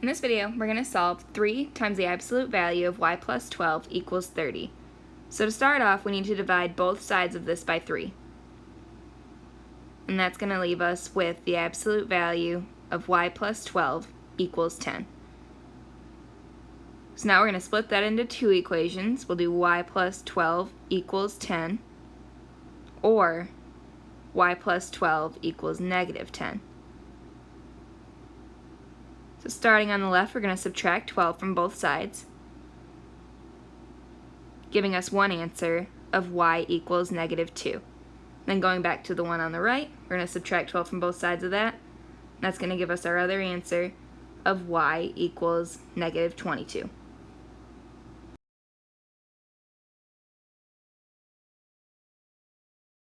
In this video, we're going to solve 3 times the absolute value of y plus 12 equals 30. So to start off, we need to divide both sides of this by 3. And that's going to leave us with the absolute value of y plus 12 equals 10. So now we're going to split that into two equations. We'll do y plus 12 equals 10, or y plus 12 equals negative 10. So starting on the left, we're going to subtract 12 from both sides, giving us one answer of y equals negative 2. Then going back to the one on the right, we're going to subtract 12 from both sides of that. That's going to give us our other answer of y equals negative 22.